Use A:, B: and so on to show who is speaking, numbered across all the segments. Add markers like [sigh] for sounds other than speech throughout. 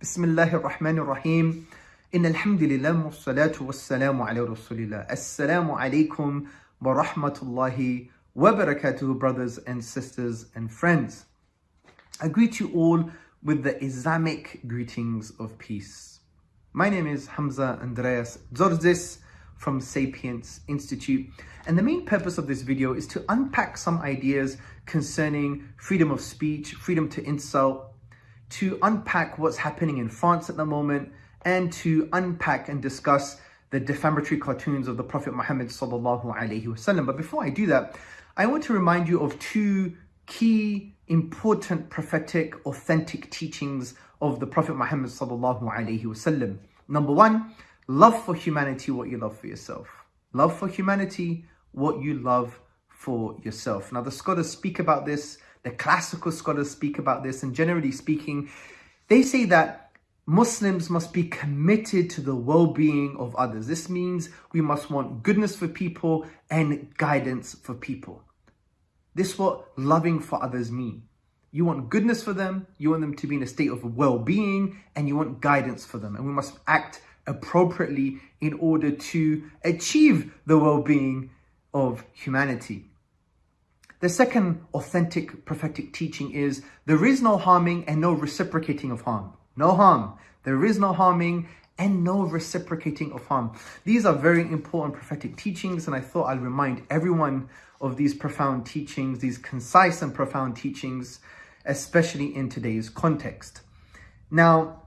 A: بسم الله الرحمن الرحيم إن الحمد لله والصلاة the Most رسول الله السلام عليكم ورحمة Allah, وبركاته brothers and sisters and friends. I greet you all with the Islamic greetings of peace. My name is Hamza Andreas Tzortzis from Sapience Institute and the main purpose of this video is to unpack some ideas concerning freedom of speech, freedom to insult, to unpack what's happening in France at the moment and to unpack and discuss the defamatory cartoons of the Prophet Muhammad sallallahu alaihi wasallam. But before I do that, I want to remind you of two key important prophetic authentic teachings of the Prophet Muhammad sallallahu alaihi wasallam. Number one, love for humanity what you love for yourself. Love for humanity what you love for yourself. Now the scholars speak about this the classical scholars speak about this, and generally speaking, they say that Muslims must be committed to the well-being of others. This means we must want goodness for people and guidance for people. This is what loving for others mean. You want goodness for them, you want them to be in a state of well-being, and you want guidance for them. And we must act appropriately in order to achieve the well-being of humanity. The second authentic prophetic teaching is there is no harming and no reciprocating of harm. No harm. There is no harming and no reciprocating of harm. These are very important prophetic teachings and I thought I'll remind everyone of these profound teachings, these concise and profound teachings, especially in today's context. Now,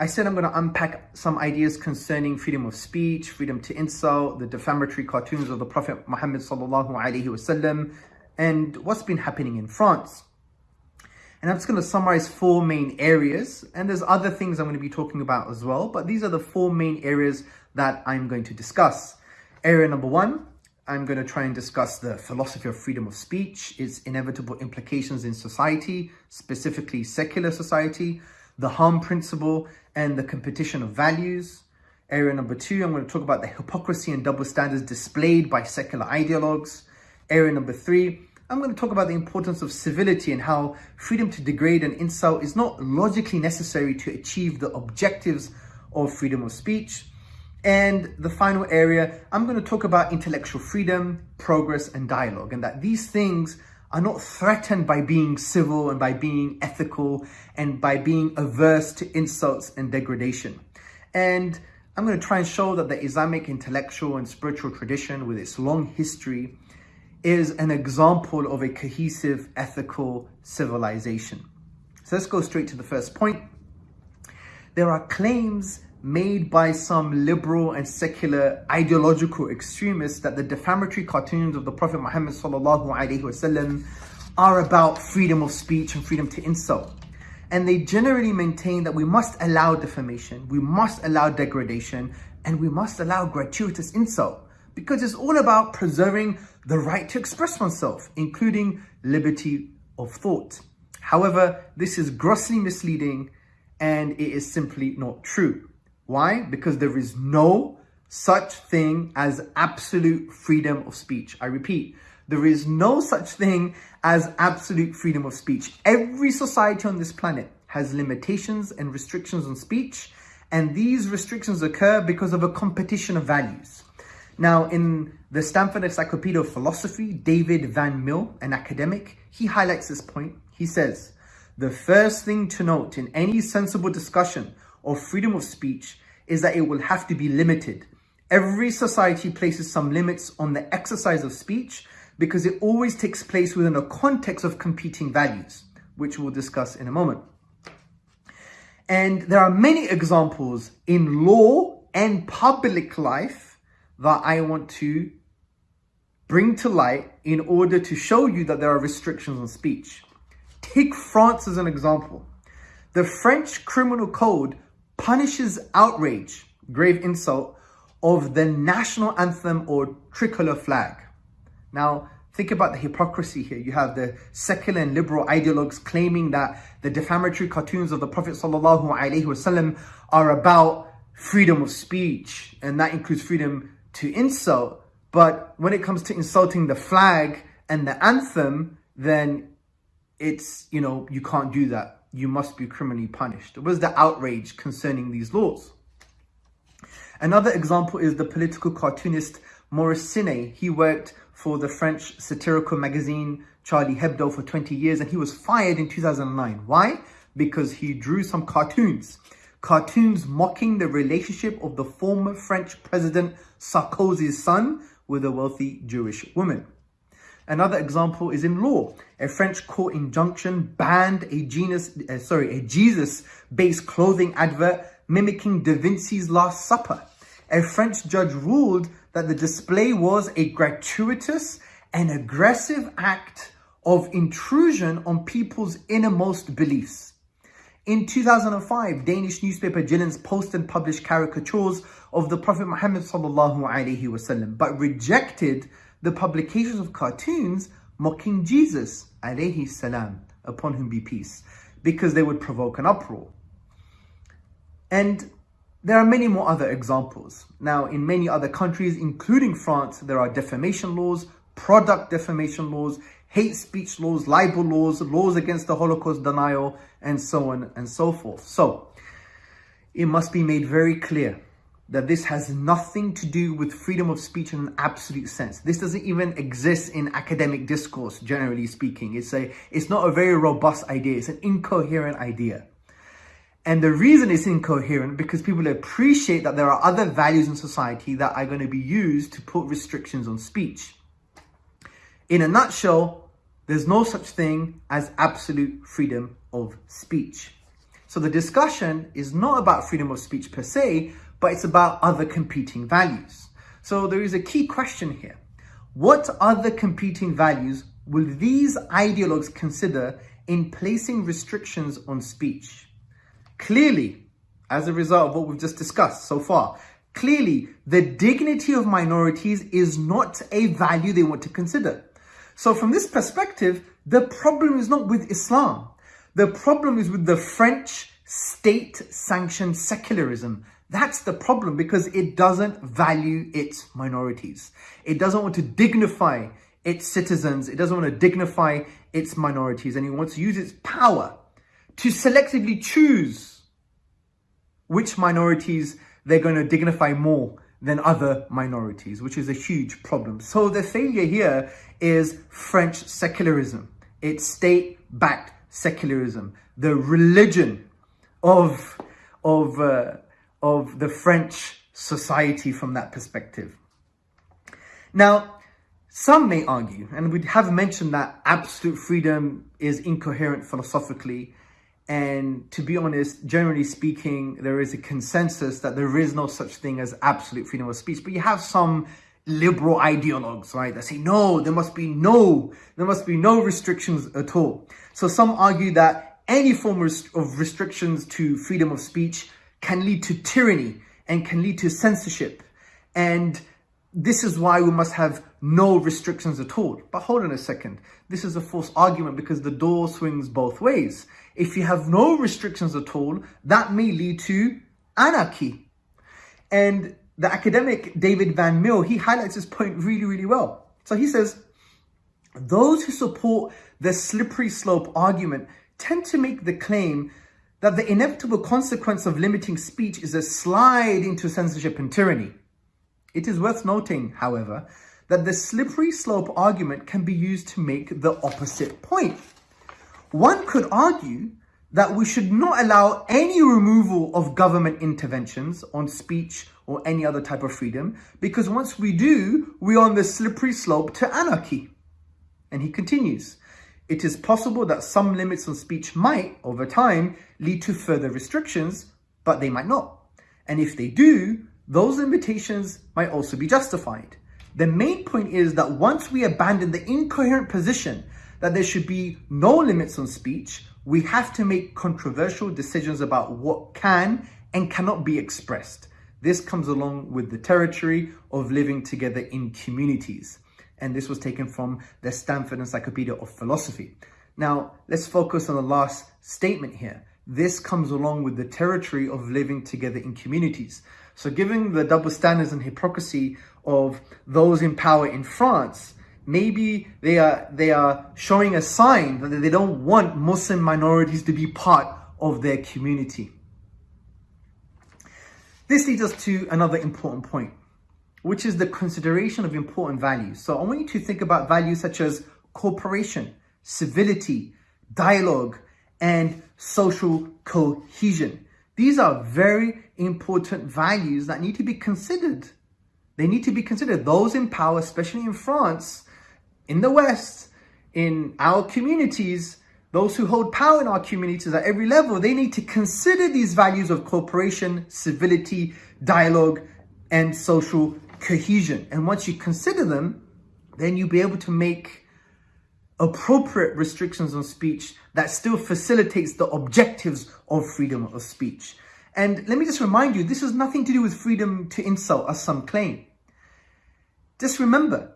A: I said I'm going to unpack some ideas concerning freedom of speech, freedom to insult, the defamatory cartoons of the Prophet Muhammad sallallahu alaihi wasallam, and what's been happening in France. And I'm just going to summarize four main areas, and there's other things I'm going to be talking about as well, but these are the four main areas that I'm going to discuss. Area number one, I'm going to try and discuss the philosophy of freedom of speech, its inevitable implications in society, specifically secular society, the harm principle, and the competition of values. Area number two, I'm going to talk about the hypocrisy and double standards displayed by secular ideologues. Area number three, I'm going to talk about the importance of civility and how freedom to degrade and insult is not logically necessary to achieve the objectives of freedom of speech. And the final area, I'm going to talk about intellectual freedom, progress, and dialogue, and that these things are not threatened by being civil and by being ethical and by being averse to insults and degradation. And I'm going to try and show that the Islamic intellectual and spiritual tradition with its long history is an example of a cohesive ethical civilization. So let's go straight to the first point. There are claims made by some liberal and secular ideological extremists that the defamatory cartoons of the Prophet Muhammad wasallam are about freedom of speech and freedom to insult. And they generally maintain that we must allow defamation, we must allow degradation, and we must allow gratuitous insult because it's all about preserving the right to express oneself, including liberty of thought. However, this is grossly misleading and it is simply not true. Why? Because there is no such thing as absolute freedom of speech. I repeat, there is no such thing as absolute freedom of speech. Every society on this planet has limitations and restrictions on speech, and these restrictions occur because of a competition of values. Now, in the Stanford Encyclopedia of Philosophy, David Van Mill, an academic, he highlights this point. He says, the first thing to note in any sensible discussion of freedom of speech is that it will have to be limited. Every society places some limits on the exercise of speech because it always takes place within a context of competing values, which we'll discuss in a moment. And there are many examples in law and public life that I want to bring to light in order to show you that there are restrictions on speech. Take France as an example. The French criminal code punishes outrage, grave insult, of the national anthem or tricolor flag. Now, think about the hypocrisy here. You have the secular and liberal ideologues claiming that the defamatory cartoons of the Prophet wasallam are about freedom of speech, and that includes freedom to insult. But when it comes to insulting the flag and the anthem, then it's, you know, you can't do that you must be criminally punished. It was the outrage concerning these laws. Another example is the political cartoonist Maurice Siné. He worked for the French satirical magazine Charlie Hebdo for 20 years and he was fired in 2009. Why? Because he drew some cartoons. Cartoons mocking the relationship of the former French president Sarkozy's son with a wealthy Jewish woman. Another example is in law. A French court injunction banned a genus, uh, sorry, a Jesus-based clothing advert mimicking Da Vinci's Last Supper. A French judge ruled that the display was a gratuitous and aggressive act of intrusion on people's innermost beliefs. In 2005, Danish newspaper Jyllands-Posten published caricatures of the Prophet Muhammad sallallahu alaihi wasallam, but rejected the publications of cartoons mocking Jesus alayhi salam, upon whom be peace, because they would provoke an uproar. And there are many more other examples. Now, in many other countries, including France, there are defamation laws, product defamation laws, hate speech laws, libel laws, laws against the Holocaust denial, and so on and so forth. So, it must be made very clear that this has nothing to do with freedom of speech in an absolute sense. This doesn't even exist in academic discourse, generally speaking. It's a, it's not a very robust idea. It's an incoherent idea. And the reason it's incoherent because people appreciate that there are other values in society that are going to be used to put restrictions on speech. In a nutshell, there's no such thing as absolute freedom of speech. So the discussion is not about freedom of speech per se, but it's about other competing values. So there is a key question here. What other competing values will these ideologues consider in placing restrictions on speech? Clearly, as a result of what we've just discussed so far, clearly the dignity of minorities is not a value they want to consider. So from this perspective, the problem is not with Islam. The problem is with the French state-sanctioned secularism that's the problem because it doesn't value its minorities. It doesn't want to dignify its citizens. It doesn't want to dignify its minorities. And it wants to use its power to selectively choose which minorities they're going to dignify more than other minorities, which is a huge problem. So the failure here is French secularism. It's state-backed secularism, the religion of, of, uh, of the French society from that perspective. Now, some may argue, and we have mentioned that absolute freedom is incoherent philosophically. And to be honest, generally speaking, there is a consensus that there is no such thing as absolute freedom of speech. But you have some liberal ideologues, right, that say, no, there must be no, there must be no restrictions at all. So some argue that any form of restrictions to freedom of speech can lead to tyranny and can lead to censorship. And this is why we must have no restrictions at all. But hold on a second. This is a false argument because the door swings both ways. If you have no restrictions at all, that may lead to anarchy. And the academic David Van Mill, he highlights this point really, really well. So he says, those who support the slippery slope argument tend to make the claim that the inevitable consequence of limiting speech is a slide into censorship and tyranny. It is worth noting, however, that the slippery slope argument can be used to make the opposite point. One could argue that we should not allow any removal of government interventions on speech or any other type of freedom, because once we do, we're on the slippery slope to anarchy. And he continues, it is possible that some limits on speech might, over time, lead to further restrictions, but they might not. And if they do, those limitations might also be justified. The main point is that once we abandon the incoherent position that there should be no limits on speech, we have to make controversial decisions about what can and cannot be expressed. This comes along with the territory of living together in communities and this was taken from the Stanford Encyclopedia of Philosophy. Now, let's focus on the last statement here. This comes along with the territory of living together in communities. So given the double standards and hypocrisy of those in power in France, maybe they are they are showing a sign that they don't want Muslim minorities to be part of their community. This leads us to another important point, which is the consideration of important values. So I want you to think about values such as cooperation, civility, dialogue, and social cohesion. These are very important values that need to be considered. They need to be considered. Those in power, especially in France, in the West, in our communities, those who hold power in our communities at every level, they need to consider these values of cooperation, civility, dialogue, and social cohesion. And once you consider them, then you'll be able to make appropriate restrictions on speech that still facilitates the objectives of freedom of speech. And let me just remind you, this has nothing to do with freedom to insult, as some claim. Just remember,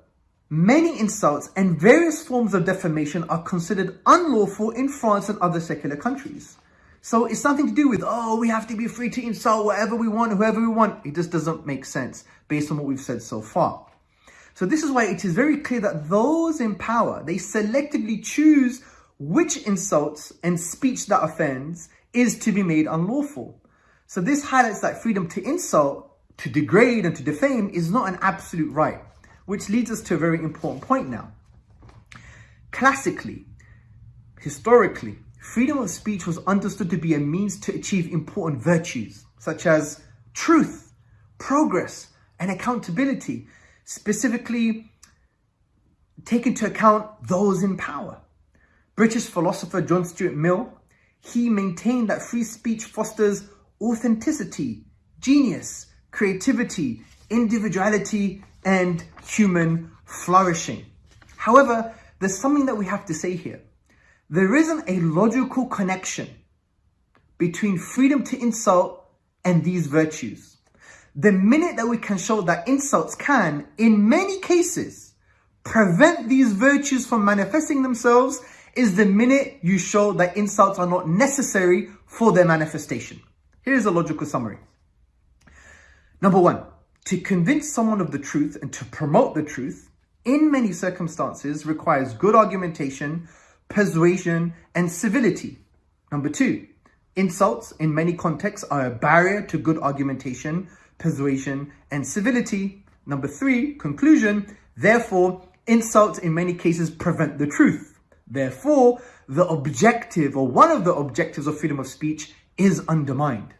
A: Many insults and various forms of defamation are considered unlawful in France and other secular countries. So it's nothing to do with, oh, we have to be free to insult whatever we want, whoever we want. It just doesn't make sense based on what we've said so far. So this is why it is very clear that those in power, they selectively choose which insults and speech that offends is to be made unlawful. So this highlights that freedom to insult, to degrade and to defame is not an absolute right which leads us to a very important point now. Classically, historically, freedom of speech was understood to be a means to achieve important virtues, such as truth, progress, and accountability, specifically take into account those in power. British philosopher John Stuart Mill, he maintained that free speech fosters authenticity, genius, creativity, individuality, and human flourishing. However, there's something that we have to say here. There isn't a logical connection between freedom to insult and these virtues. The minute that we can show that insults can, in many cases, prevent these virtues from manifesting themselves is the minute you show that insults are not necessary for their manifestation. Here's a logical summary. Number one, to convince someone of the truth and to promote the truth, in many circumstances, requires good argumentation, persuasion, and civility. Number two, insults in many contexts are a barrier to good argumentation, persuasion, and civility. Number three, conclusion, therefore, insults in many cases prevent the truth. Therefore, the objective or one of the objectives of freedom of speech is undermined.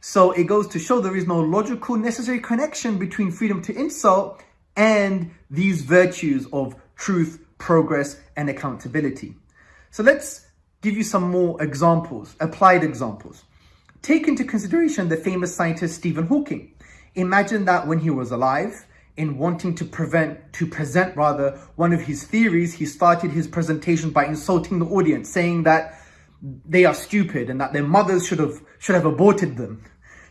A: So it goes to show there is no logical necessary connection between freedom to insult and these virtues of truth, progress, and accountability. So let's give you some more examples, applied examples. Take into consideration the famous scientist Stephen Hawking. Imagine that when he was alive, in wanting to prevent, to present rather, one of his theories, he started his presentation by insulting the audience, saying that they are stupid and that their mothers should have should have aborted them.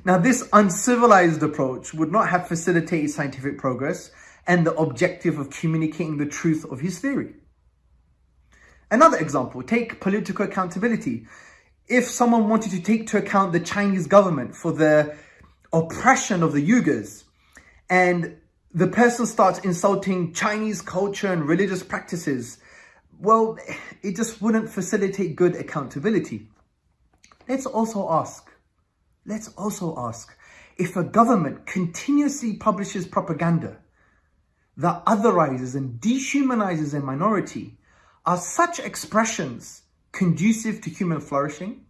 A: Now, this uncivilized approach would not have facilitated scientific progress and the objective of communicating the truth of his theory. Another example, take political accountability. If someone wanted to take to account the Chinese government for the oppression of the Uyghurs and the person starts insulting Chinese culture and religious practices, well, [sighs] it just wouldn't facilitate good accountability. Let's also ask, Let's also ask, if a government continuously publishes propaganda that otherizes and dehumanizes a minority, are such expressions conducive to human flourishing?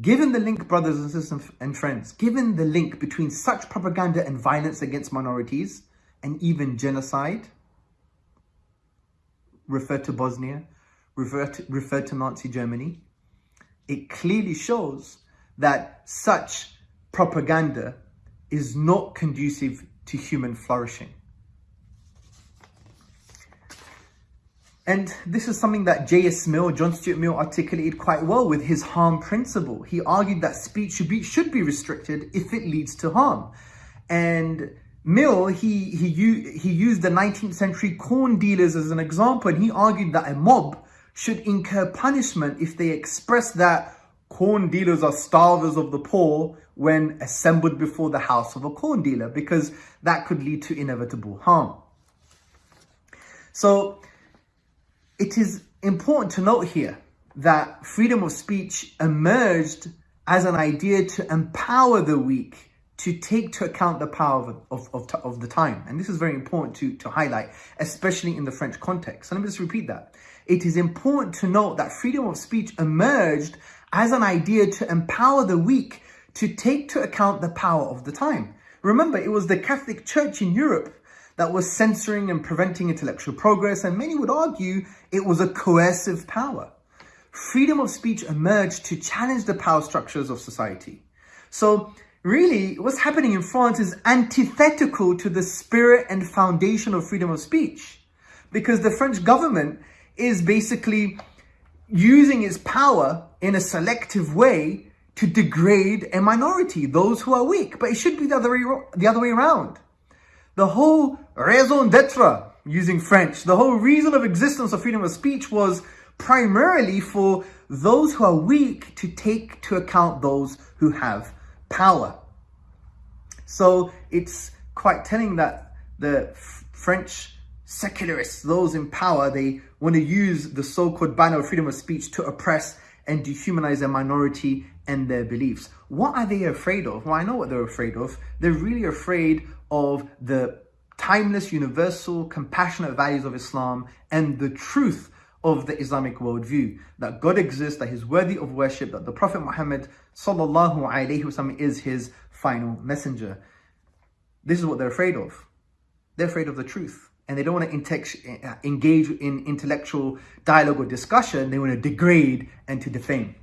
A: Given the link, brothers and sisters and friends, given the link between such propaganda and violence against minorities and even genocide, refer to Bosnia, refer to, refer to Nazi Germany, it clearly shows that such propaganda is not conducive to human flourishing. And this is something that J.S. Mill, John Stuart Mill, articulated quite well with his harm principle. He argued that speech should be, should be restricted if it leads to harm. And Mill, he, he, he used the 19th century corn dealers as an example, and he argued that a mob should incur punishment if they express that corn dealers are starvers of the poor when assembled before the house of a corn dealer because that could lead to inevitable harm. So it is important to note here that freedom of speech emerged as an idea to empower the weak to take to account the power of, of, of, of, the time. And this is very important to, to highlight, especially in the French context. So let me just repeat that. It is important to note that freedom of speech emerged as an idea to empower the weak to take to account the power of the time. Remember, it was the Catholic Church in Europe that was censoring and preventing intellectual progress, and many would argue it was a coercive power. Freedom of speech emerged to challenge the power structures of society. So really, what's happening in France is antithetical to the spirit and foundation of freedom of speech. Because the French government is basically using its power in a selective way to degrade a minority, those who are weak. But it should be the other way, the other way around. The whole raison d'etre, using French, the whole reason of existence of freedom of speech was primarily for those who are weak to take to account those who have power. So it's quite telling that the French secularists, those in power, they want to use the so-called banner of freedom of speech to oppress and dehumanize a minority and their beliefs. What are they afraid of? Well, I know what they're afraid of. They're really afraid of the timeless, universal, compassionate values of Islam and the truth of the Islamic worldview. That God exists, that He's worthy of worship, that the Prophet Muhammad wasallam is His final messenger. This is what they're afraid of. They're afraid of the truth. And they don't want to uh, engage in intellectual dialogue or discussion. They want to degrade and to defame.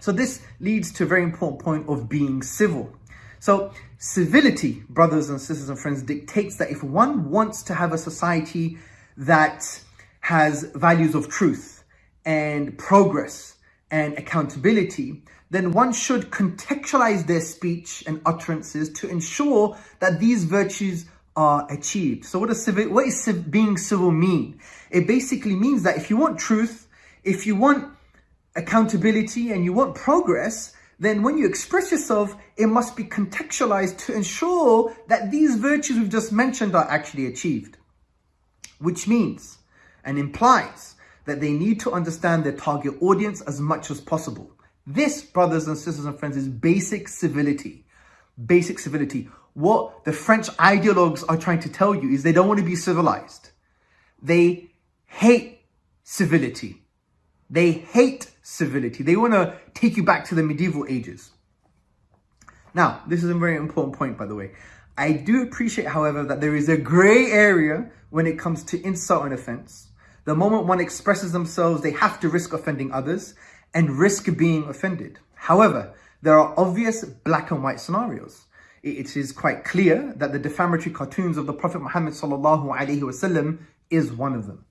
A: So this leads to a very important point of being civil. So civility, brothers and sisters and friends, dictates that if one wants to have a society that has values of truth and progress and accountability, then one should contextualize their speech and utterances to ensure that these virtues are achieved. So what civil, what is being civil mean? It basically means that if you want truth, if you want accountability and you want progress, then when you express yourself, it must be contextualized to ensure that these virtues we've just mentioned are actually achieved. Which means and implies that they need to understand their target audience as much as possible. This, brothers and sisters and friends, is basic civility. Basic civility. What the French ideologues are trying to tell you is they don't want to be civilized. They hate civility. They hate civility. They want to take you back to the medieval ages. Now, this is a very important point, by the way. I do appreciate, however, that there is a gray area when it comes to insult and offense. The moment one expresses themselves, they have to risk offending others and risk being offended. However, there are obvious black and white scenarios. It is quite clear that the defamatory cartoons of the Prophet Muhammad is one of them.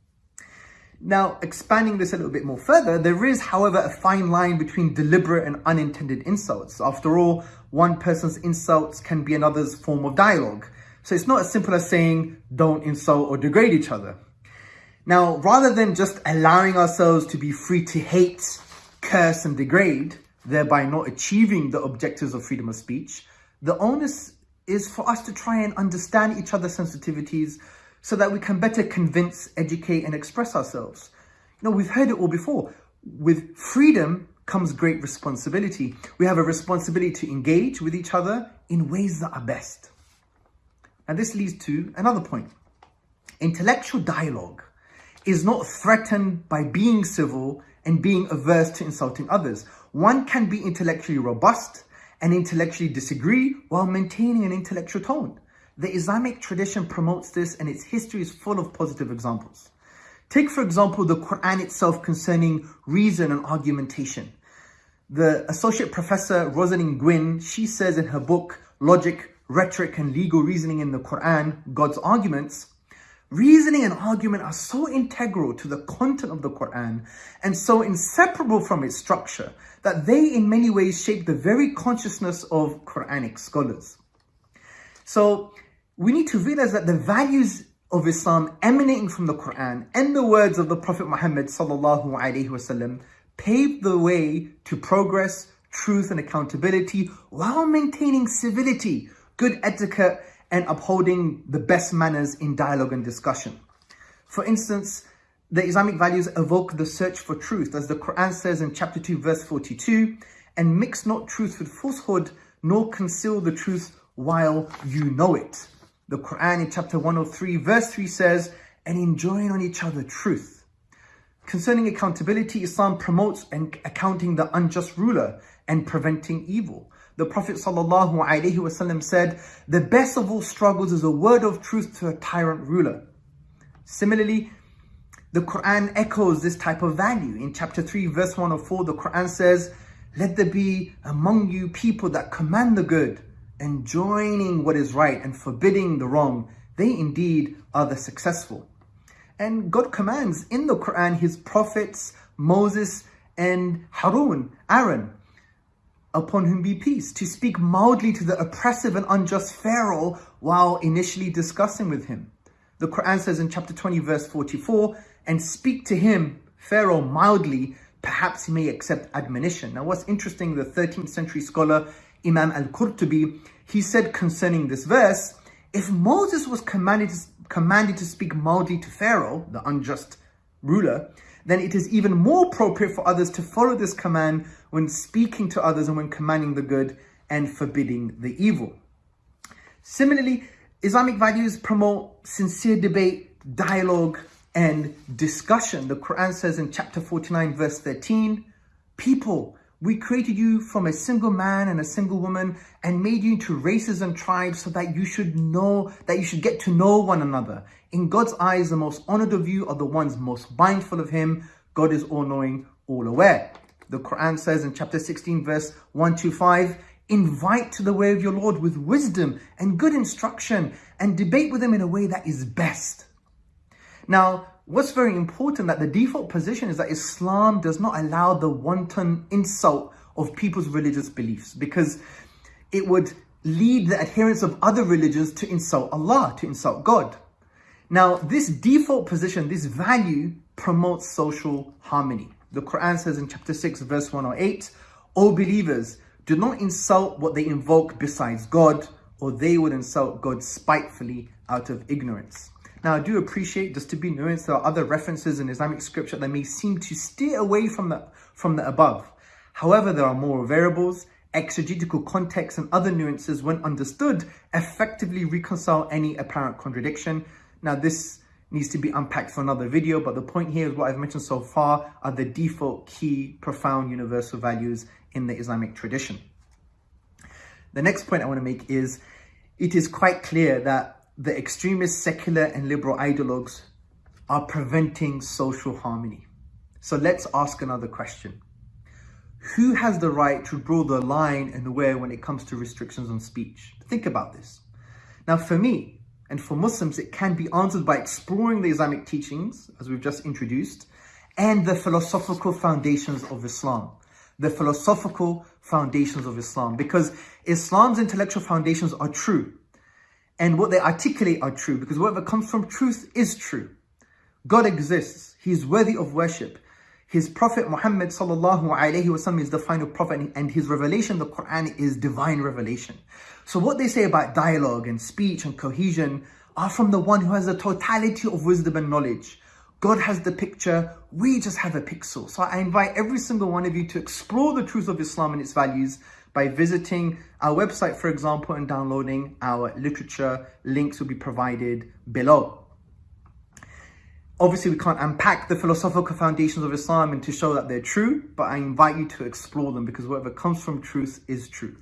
A: Now, expanding this a little bit more further, there is, however, a fine line between deliberate and unintended insults. After all, one person's insults can be another's form of dialogue. So it's not as simple as saying, don't insult or degrade each other. Now, rather than just allowing ourselves to be free to hate, curse and degrade, thereby not achieving the objectives of freedom of speech, the onus is for us to try and understand each other's sensitivities, so that we can better convince, educate, and express ourselves. You know, we've heard it all before. With freedom comes great responsibility. We have a responsibility to engage with each other in ways that are best. And this leads to another point. Intellectual dialogue is not threatened by being civil and being averse to insulting others. One can be intellectually robust and intellectually disagree while maintaining an intellectual tone. The Islamic tradition promotes this and its history is full of positive examples. Take, for example, the Quran itself concerning reason and argumentation. The Associate Professor Rosalind Gwynne, she says in her book, Logic, Rhetoric and Legal Reasoning in the Quran, God's Arguments, Reasoning and argument are so integral to the content of the Quran and so inseparable from its structure that they in many ways shape the very consciousness of Quranic scholars. So we need to realize that the values of Islam emanating from the Quran and the words of the Prophet Muhammad sallallahu alaihi wasallam paved the way to progress, truth and accountability while maintaining civility, good etiquette and upholding the best manners in dialogue and discussion. For instance, the Islamic values evoke the search for truth, as the Quran says in chapter 2, verse 42, and mix not truth with falsehood, nor conceal the truth while you know it. The Quran in chapter 103, verse 3 says, and enjoying on each other truth. Concerning accountability, Islam promotes accounting the unjust ruler and preventing evil. The Prophet ﷺ said, the best of all struggles is a word of truth to a tyrant ruler. Similarly, the Quran echoes this type of value. In chapter 3, verse 104, the Quran says, Let there be among you people that command the good, enjoining what is right and forbidding the wrong. They indeed are the successful. And God commands in the Quran his prophets, Moses and Harun, Aaron, upon whom be peace, to speak mildly to the oppressive and unjust Pharaoh while initially discussing with him. The Quran says in chapter 20, verse 44, and speak to him, Pharaoh, mildly, perhaps he may accept admonition. Now, what's interesting, the 13th century scholar Imam al-Qurtubi, he said concerning this verse, if Moses was commanded to, commanded to speak mildly to Pharaoh, the unjust ruler, then it is even more appropriate for others to follow this command when speaking to others and when commanding the good and forbidding the evil. Similarly, Islamic values promote sincere debate, dialogue, and discussion. The Quran says in chapter 49, verse 13, People, we created you from a single man and a single woman and made you into races and tribes so that you should know, that you should get to know one another. In God's eyes, the most honored of you are the ones most mindful of him. God is all-knowing, all-aware. The Quran says in chapter 16, verse 125, Invite to the way of your Lord with wisdom and good instruction and debate with him in a way that is best. Now, what's very important that the default position is that Islam does not allow the wanton insult of people's religious beliefs because it would lead the adherents of other religions to insult Allah, to insult God. Now, this default position, this value promotes social harmony. The Quran says in chapter 6, verse 108, O believers, do not insult what they invoke besides God, or they would insult God spitefully out of ignorance. Now, I do appreciate, just to be nuanced, there are other references in Islamic scripture that may seem to steer away from the, from the above. However, there are more variables, exegetical context, and other nuances when understood effectively reconcile any apparent contradiction. Now, this needs to be unpacked for another video, but the point here is what I've mentioned so far are the default key profound universal values in the Islamic tradition. The next point I want to make is it is quite clear that the extremist secular and liberal ideologues are preventing social harmony. So let's ask another question. Who has the right to draw the line and where when it comes to restrictions on speech? Think about this. Now for me, and for Muslims, it can be answered by exploring the Islamic teachings, as we've just introduced, and the philosophical foundations of Islam. The philosophical foundations of Islam. Because Islam's intellectual foundations are true and what they articulate are true because whatever comes from truth is true. God exists. He is worthy of worship. His Prophet Muhammad is the final prophet and his revelation, the Quran, is divine revelation. So what they say about dialogue and speech and cohesion are from the one who has the totality of wisdom and knowledge. God has the picture, we just have a pixel. So I invite every single one of you to explore the truth of Islam and its values by visiting our website, for example, and downloading our literature. Links will be provided below. Obviously, we can't unpack the philosophical foundations of Islam and to show that they're true, but I invite you to explore them because whatever comes from truth is true.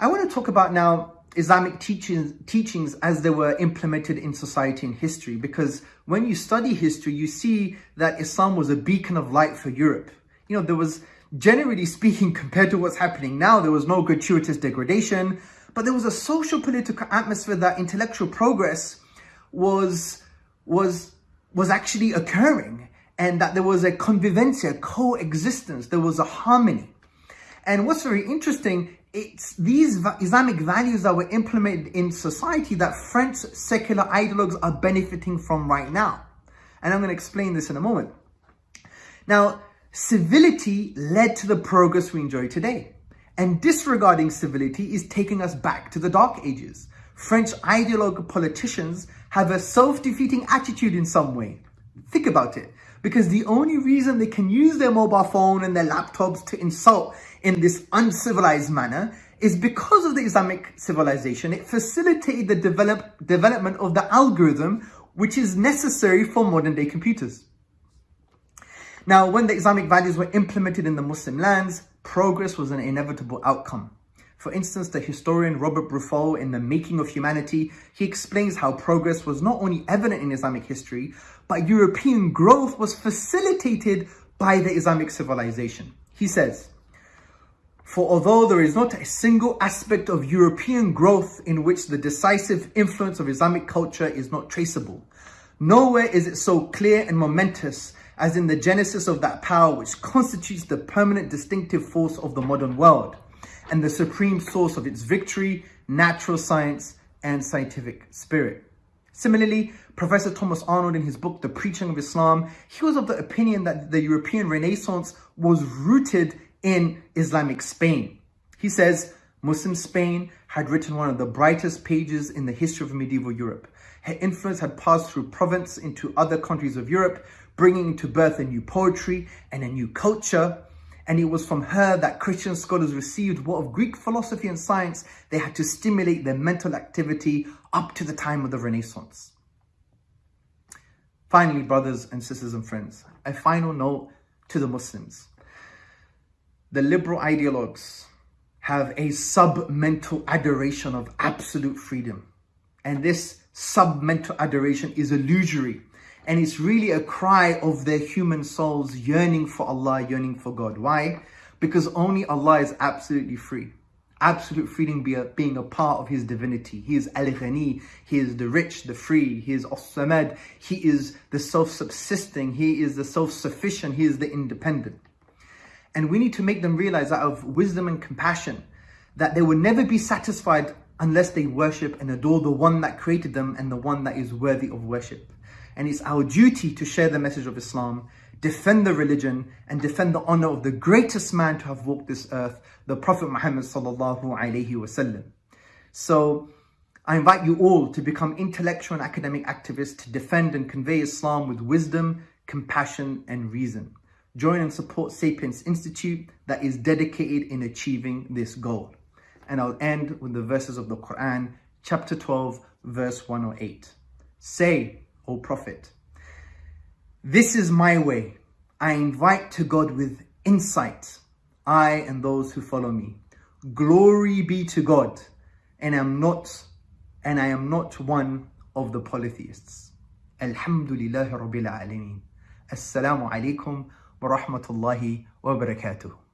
A: I want to talk about now Islamic teachings, teachings as they were implemented in society and history because when you study history, you see that Islam was a beacon of light for Europe. You know, there was generally speaking, [laughs] compared to what's happening now, there was no gratuitous degradation, but there was a social political atmosphere that intellectual progress was, was, was actually occurring and that there was a convivencia, coexistence, there was a harmony. And what's very interesting, it's these Islamic values that were implemented in society that French secular ideologues are benefiting from right now. And I'm going to explain this in a moment. Now, Civility led to the progress we enjoy today. And disregarding civility is taking us back to the Dark Ages. French ideologue politicians have a self-defeating attitude in some way. Think about it. Because the only reason they can use their mobile phone and their laptops to insult in this uncivilized manner is because of the Islamic civilization. It facilitated the develop, development of the algorithm which is necessary for modern day computers. Now, when the Islamic values were implemented in the Muslim lands, progress was an inevitable outcome. For instance, the historian Robert Briffault in The Making of Humanity, he explains how progress was not only evident in Islamic history, but European growth was facilitated by the Islamic civilization. He says, for although there is not a single aspect of European growth in which the decisive influence of Islamic culture is not traceable, nowhere is it so clear and momentous as in the genesis of that power which constitutes the permanent distinctive force of the modern world and the supreme source of its victory, natural science, and scientific spirit. Similarly, Professor Thomas Arnold in his book, The Preaching of Islam, he was of the opinion that the European Renaissance was rooted in Islamic Spain. He says, Muslim Spain had written one of the brightest pages in the history of medieval Europe. Her influence had passed through Provence into other countries of Europe, bringing to birth a new poetry and a new culture. And it was from her that Christian scholars received what of Greek philosophy and science they had to stimulate their mental activity up to the time of the Renaissance. Finally, brothers and sisters and friends, a final note to the Muslims the liberal ideologues have a sub-mental adoration of absolute freedom. And this sub-mental adoration is illusory. And it's really a cry of their human souls yearning for Allah, yearning for God. Why? Because only Allah is absolutely free. Absolute freedom be a, being a part of His divinity. He is Al-Ghani. He is the rich, the free. He is As-Samad. He is the self-subsisting. He is the self-sufficient. He is the independent. And we need to make them realize out of wisdom and compassion that they will never be satisfied unless they worship and adore the one that created them and the one that is worthy of worship. And it's our duty to share the message of Islam, defend the religion, and defend the honor of the greatest man to have walked this earth, the Prophet Muhammad sallallahu alaihi wasallam. So I invite you all to become intellectual and academic activists to defend and convey Islam with wisdom, compassion, and reason. Join and support Sapience Institute that is dedicated in achieving this goal and I'll end with the verses of the Quran, chapter 12, verse 108. Say, O Prophet, this is my way. I invite to God with insight, I and those who follow me. Glory be to God, and I'm not, and I am not one of the polytheists. Alhamdulillahi Rabbil Alameen. Assalamu alaikum wa rahmatullahi wa barakatuh.